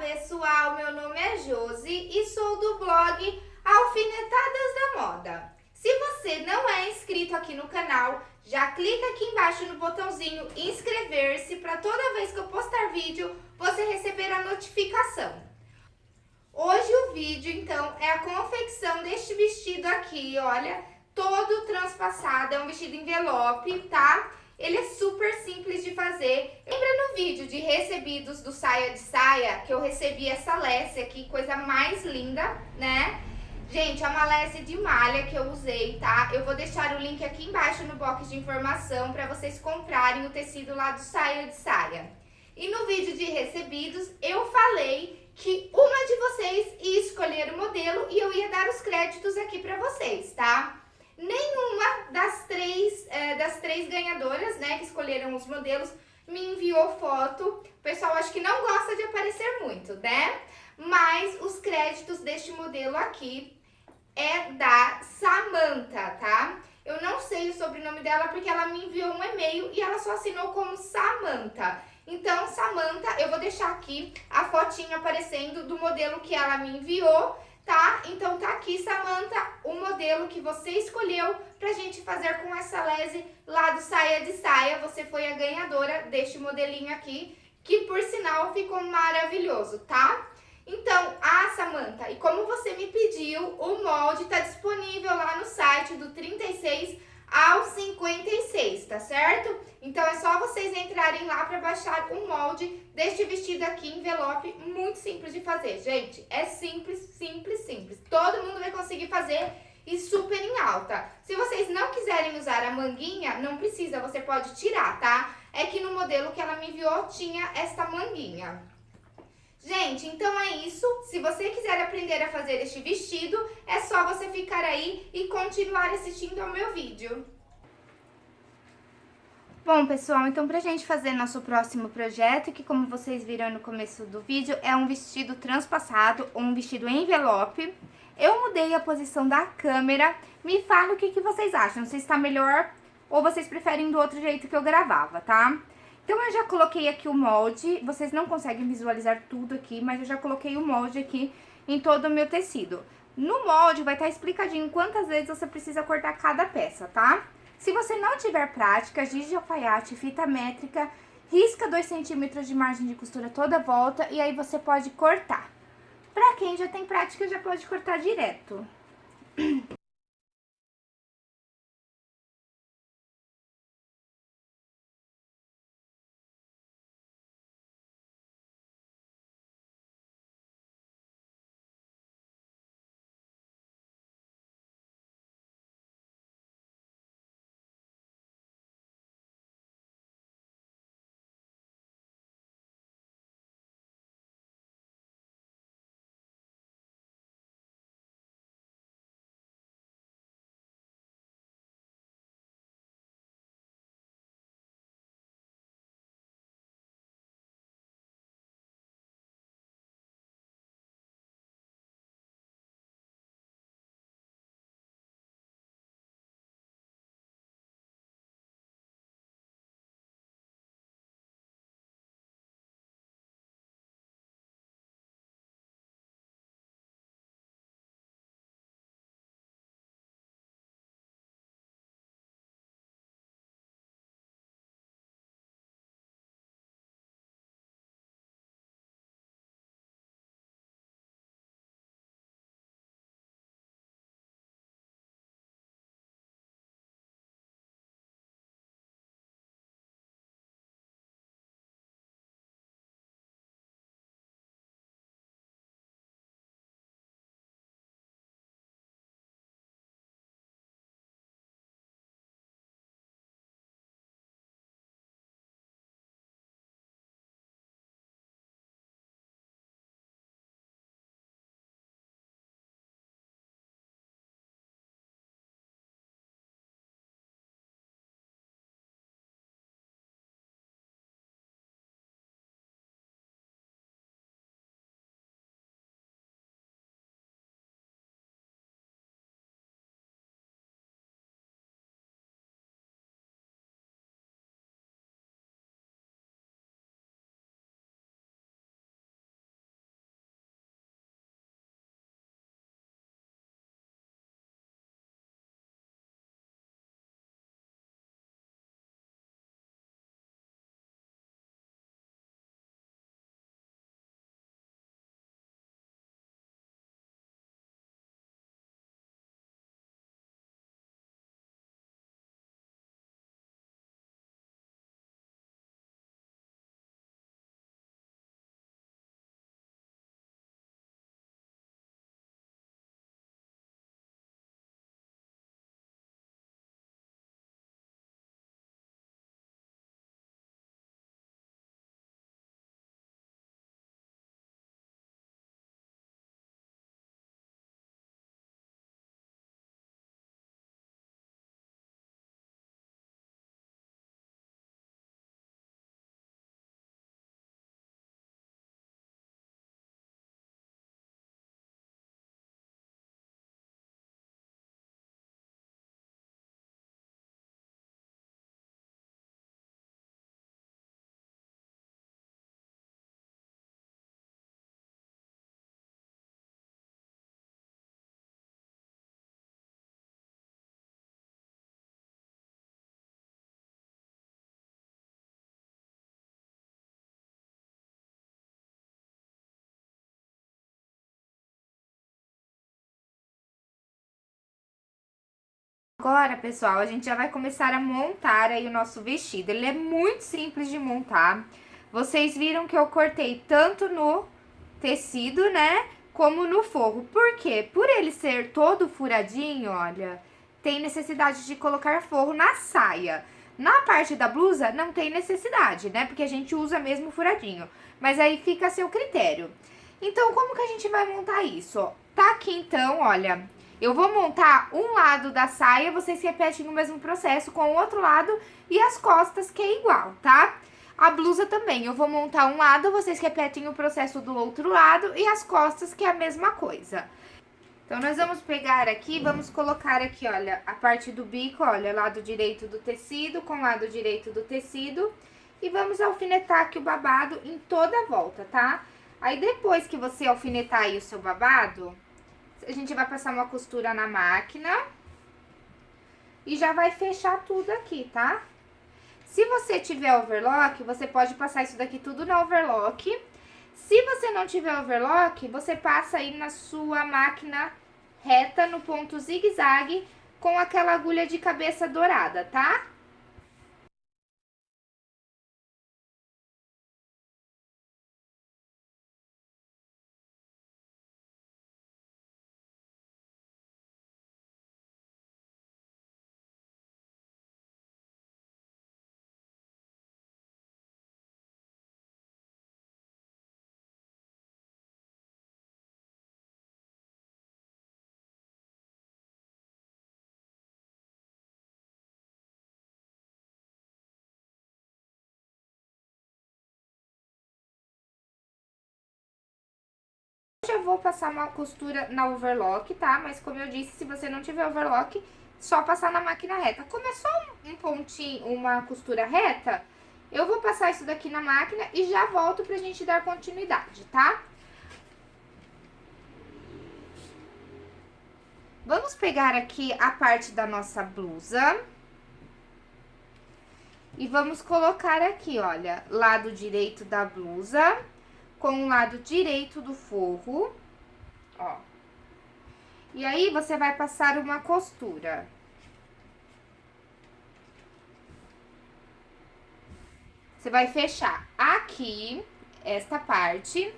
pessoal, meu nome é Josi e sou do blog Alfinetadas da Moda. Se você não é inscrito aqui no canal, já clica aqui embaixo no botãozinho inscrever-se para toda vez que eu postar vídeo, você receber a notificação. Hoje o vídeo, então, é a confecção deste vestido aqui, olha, todo transpassado, é um vestido envelope, tá? Ele é super simples de fazer. Lembra no vídeo de recebidos do Saia de Saia, que eu recebi essa lesse aqui, coisa mais linda, né? Gente, é uma lesse de malha que eu usei, tá? Eu vou deixar o link aqui embaixo no box de informação para vocês comprarem o tecido lá do Saia de Saia. E no vídeo de recebidos, eu falei que uma de vocês ia escolher o modelo e eu ia dar os créditos aqui para vocês, tá? Nenhuma das três, é, das três ganhadoras, né, que escolheram os modelos, me enviou foto. O pessoal acho que não gosta de aparecer muito, né? Mas os créditos deste modelo aqui é da Samantha, tá? Eu não sei o sobrenome dela porque ela me enviou um e-mail e ela só assinou como Samantha. Então, Samantha, eu vou deixar aqui a fotinha aparecendo do modelo que ela me enviou tá? Então tá aqui, Samanta, o modelo que você escolheu pra gente fazer com essa lese lá do Saia de Saia. Você foi a ganhadora deste modelinho aqui, que por sinal ficou maravilhoso, tá? Então, ah, Samanta, e como você me pediu, o molde tá disponível lá no site do 36 ao 56, tá certo? Então é só vocês entrarem lá para baixar um molde deste vestido aqui, envelope, muito simples de fazer, gente. É simples, simples, simples. Todo mundo vai conseguir fazer e super em alta. Se vocês não quiserem usar a manguinha, não precisa, você pode tirar, tá? É que no modelo que ela me enviou tinha esta manguinha. Gente, então é isso. Se você quiser aprender a fazer este vestido, é só você ficar aí e continuar assistindo ao meu vídeo. Bom, pessoal, então pra gente fazer nosso próximo projeto, que como vocês viram no começo do vídeo, é um vestido transpassado, um vestido envelope. Eu mudei a posição da câmera, me fala o que, que vocês acham, se está melhor ou vocês preferem do outro jeito que eu gravava, tá? Então, eu já coloquei aqui o molde, vocês não conseguem visualizar tudo aqui, mas eu já coloquei o molde aqui em todo o meu tecido. No molde vai estar explicadinho quantas vezes você precisa cortar cada peça, tá? Se você não tiver prática, giz de alfaiate, fita métrica, risca 2 centímetros de margem de costura toda a volta e aí você pode cortar. Pra quem já tem prática, já pode cortar direto. Agora, pessoal, a gente já vai começar a montar aí o nosso vestido. Ele é muito simples de montar. Vocês viram que eu cortei tanto no tecido, né, como no forro. Por quê? Por ele ser todo furadinho, olha, tem necessidade de colocar forro na saia. Na parte da blusa, não tem necessidade, né, porque a gente usa mesmo furadinho. Mas aí fica a seu critério. Então, como que a gente vai montar isso? Tá aqui, então, olha, eu vou montar um lado da saia, vocês repetem o mesmo processo com o outro lado e as costas, que é igual, tá? A blusa também, eu vou montar um lado, vocês repetem o processo do outro lado e as costas, que é a mesma coisa. Então, nós vamos pegar aqui, vamos colocar aqui, olha, a parte do bico, olha, lado direito do tecido com lado direito do tecido. E vamos alfinetar aqui o babado em toda a volta, tá? Aí, depois que você alfinetar aí o seu babado, a gente vai passar uma costura na máquina e já vai fechar tudo aqui, tá? Se você tiver overlock, você pode passar isso daqui tudo na overlock. Se você não tiver overlock, você passa aí na sua máquina reta no ponto zigue-zague com aquela agulha de cabeça dourada, tá? Já vou passar uma costura na overlock, tá? Mas como eu disse, se você não tiver overlock, só passar na máquina reta. Como é só um pontinho, uma costura reta, eu vou passar isso daqui na máquina e já volto pra gente dar continuidade, tá? Vamos pegar aqui a parte da nossa blusa. E vamos colocar aqui, olha, lado direito da blusa com o lado direito do forro, ó. E aí, você vai passar uma costura. Você vai fechar aqui, esta parte,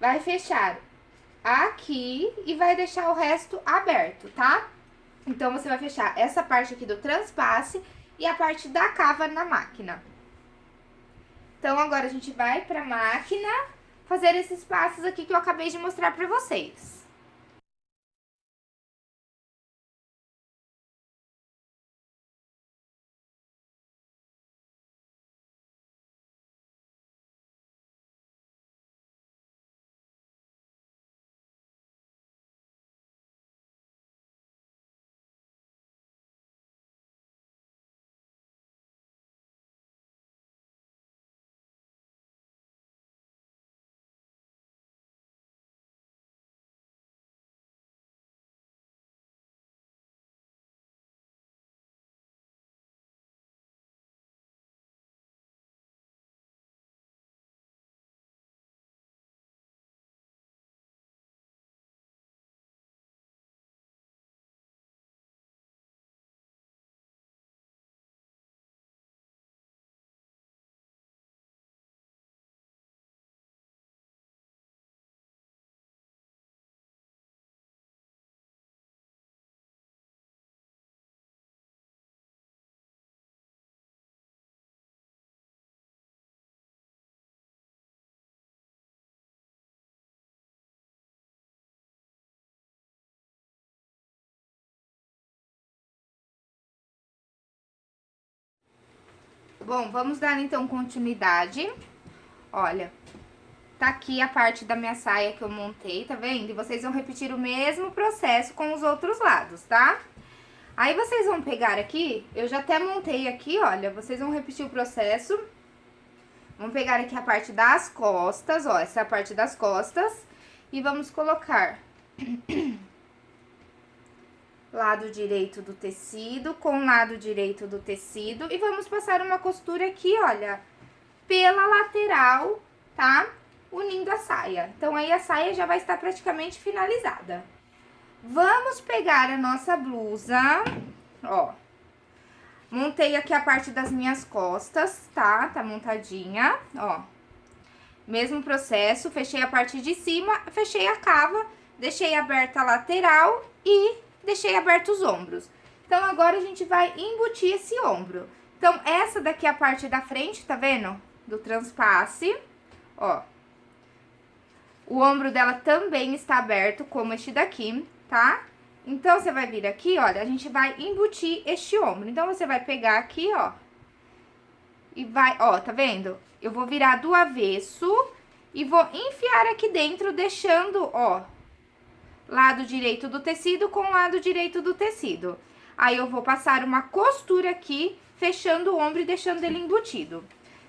vai fechar aqui e vai deixar o resto aberto, tá? Então, você vai fechar essa parte aqui do transpasse e a parte da cava na máquina. Então, agora a gente vai pra máquina fazer esses passos aqui que eu acabei de mostrar pra vocês. Bom, vamos dar então continuidade. Olha, tá aqui a parte da minha saia que eu montei, tá vendo? E vocês vão repetir o mesmo processo com os outros lados, tá? Aí, vocês vão pegar aqui, eu já até montei aqui, olha, vocês vão repetir o processo. Vamos pegar aqui a parte das costas, ó, essa é a parte das costas. E vamos colocar lado direito do tecido com lado direito do tecido e vamos passar uma costura aqui, olha, pela lateral, tá? Unindo a saia. Então, aí a saia já vai estar praticamente finalizada. Vamos pegar a nossa blusa, ó. Montei aqui a parte das minhas costas, tá? Tá montadinha, ó. Mesmo processo, fechei a parte de cima, fechei a cava, deixei aberta a lateral e deixei abertos os ombros. Então, agora a gente vai embutir esse ombro. Então, essa daqui é a parte da frente, tá vendo? Do transpasse, ó. O ombro dela também está aberto, como este daqui, tá? Então, você vai vir aqui, olha, a gente vai embutir este ombro. Então, você vai pegar aqui, ó, e vai, ó, tá vendo? Eu vou virar do avesso e vou enfiar aqui dentro, deixando, ó, lado direito do tecido com lado direito do tecido. Aí, eu vou passar uma costura aqui fechando o ombro e deixando ele embutido.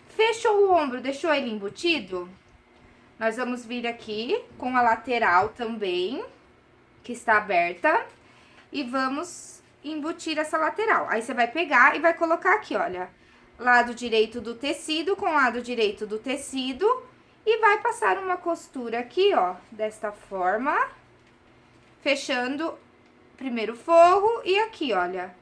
Fechou o ombro, deixou ele embutido? Nós vamos vir aqui com a lateral também, que está aberta, e vamos embutir essa lateral. Aí, você vai pegar e vai colocar aqui, olha, lado direito do tecido com lado direito do tecido, e vai passar uma costura aqui, ó, desta forma, fechando primeiro forro e aqui, olha,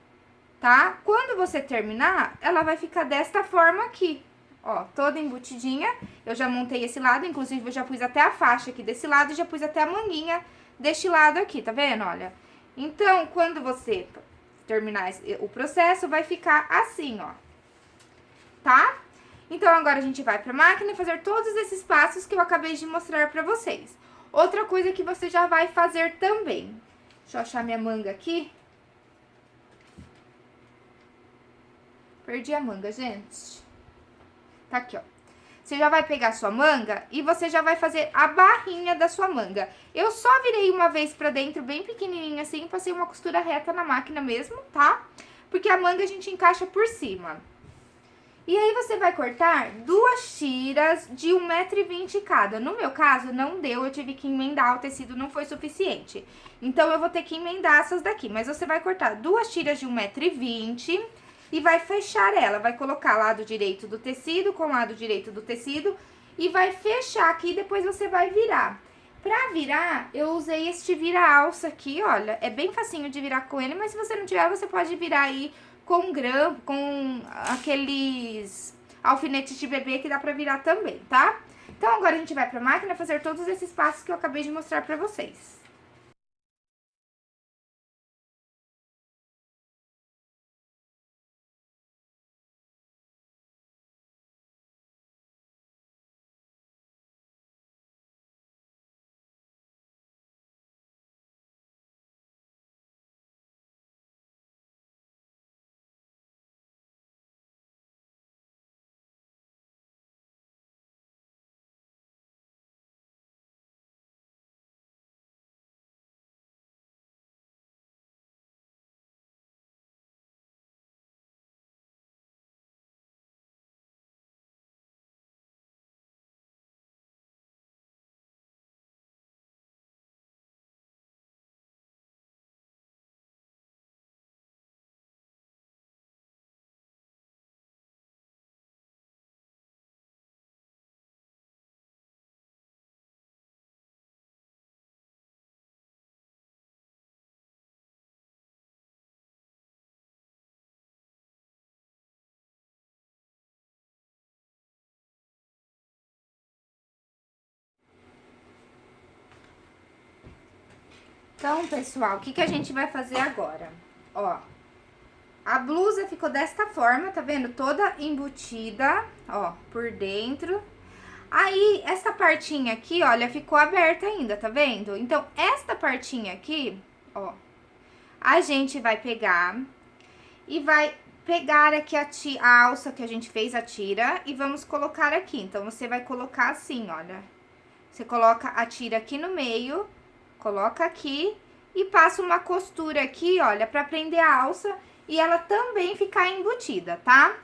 tá? Quando você terminar, ela vai ficar desta forma aqui, ó, toda embutidinha. Eu já montei esse lado, inclusive eu já pus até a faixa aqui desse lado já pus até a manguinha deste lado aqui, tá vendo? Olha. Então, quando você terminar o processo, vai ficar assim, ó. Tá? Então, agora a gente vai pra máquina fazer todos esses passos que eu acabei de mostrar pra vocês. Outra coisa que você já vai fazer também. Deixa eu achar minha manga aqui. Perdi a manga, gente. Tá aqui, ó. Você já vai pegar sua manga e você já vai fazer a barrinha da sua manga. Eu só virei uma vez pra dentro, bem pequenininha assim, passei uma costura reta na máquina mesmo, tá? Porque a manga a gente encaixa por cima. E aí, você vai cortar duas tiras de 1,20m cada. No meu caso, não deu, eu tive que emendar, o tecido não foi suficiente. Então, eu vou ter que emendar essas daqui. Mas você vai cortar duas tiras de 1,20m e vai fechar ela. Vai colocar lado direito do tecido com lado direito do tecido e vai fechar aqui, depois você vai virar. Pra virar, eu usei este vira-alça aqui, olha, é bem facinho de virar com ele, mas se você não tiver, você pode virar aí com grampo, com aqueles alfinetes de bebê que dá pra virar também, tá? Então, agora a gente vai pra máquina fazer todos esses passos que eu acabei de mostrar pra vocês. Então, pessoal, o que, que a gente vai fazer agora? Ó, a blusa ficou desta forma, tá vendo? Toda embutida, ó, por dentro. Aí, essa partinha aqui, olha, ficou aberta ainda, tá vendo? Então, esta partinha aqui, ó, a gente vai pegar e vai pegar aqui a, a alça que a gente fez, a tira, e vamos colocar aqui. Então, você vai colocar assim, olha. Você coloca a tira aqui no meio Coloca aqui e passa uma costura aqui, olha, pra prender a alça e ela também ficar embutida, tá?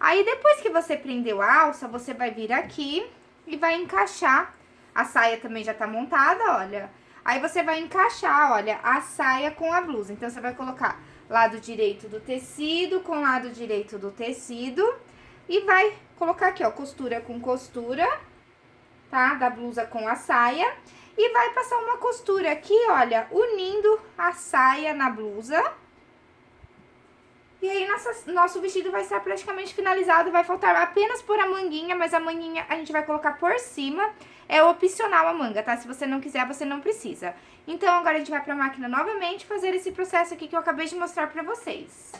Aí, depois que você prendeu a alça, você vai vir aqui e vai encaixar. A saia também já tá montada, olha. Aí, você vai encaixar, olha, a saia com a blusa. Então, você vai colocar lado direito do tecido com lado direito do tecido. E vai colocar aqui, ó, costura com costura, tá? Da blusa com a saia. E vai passar uma costura aqui, olha, unindo a saia na blusa. E aí, nossa, nosso vestido vai estar praticamente finalizado, vai faltar apenas por a manguinha, mas a manguinha a gente vai colocar por cima. É opcional a manga, tá? Se você não quiser, você não precisa. Então, agora a gente vai pra máquina novamente fazer esse processo aqui que eu acabei de mostrar pra vocês.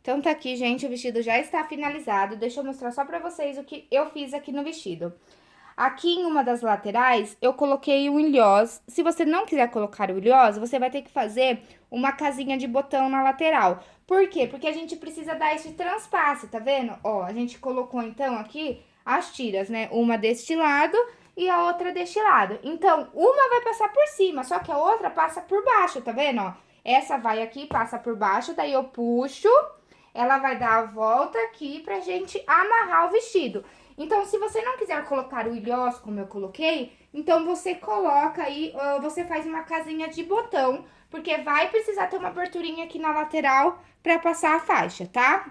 Então, tá aqui, gente, o vestido já está finalizado. Deixa eu mostrar só pra vocês o que eu fiz aqui no vestido. Aqui em uma das laterais, eu coloquei o ilhós. Se você não quiser colocar o ilhós, você vai ter que fazer uma casinha de botão na lateral. Por quê? Porque a gente precisa dar esse transpasse, tá vendo? Ó, a gente colocou, então, aqui as tiras, né? Uma deste lado e a outra deste lado. Então, uma vai passar por cima, só que a outra passa por baixo, tá vendo, ó? Essa vai aqui, passa por baixo, daí eu puxo ela vai dar a volta aqui pra gente amarrar o vestido. Então, se você não quiser colocar o ilhós, como eu coloquei, então você coloca aí, você faz uma casinha de botão, porque vai precisar ter uma aberturinha aqui na lateral pra passar a faixa, tá?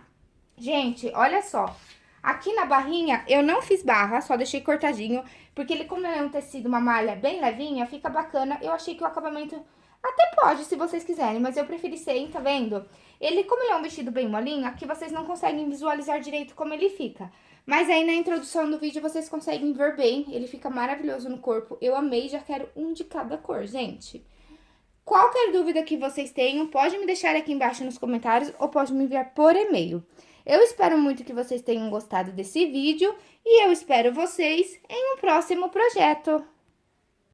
Gente, olha só, aqui na barrinha eu não fiz barra, só deixei cortadinho, porque ele, como é um tecido, uma malha bem levinha, fica bacana. Eu achei que o acabamento até pode, se vocês quiserem, mas eu preferi sem, tá vendo? Ele, como ele é um vestido bem molinho, aqui vocês não conseguem visualizar direito como ele fica. Mas aí na introdução do vídeo vocês conseguem ver bem, ele fica maravilhoso no corpo. Eu amei, já quero um de cada cor, gente. Qualquer dúvida que vocês tenham, pode me deixar aqui embaixo nos comentários ou pode me enviar por e-mail. Eu espero muito que vocês tenham gostado desse vídeo e eu espero vocês em um próximo projeto.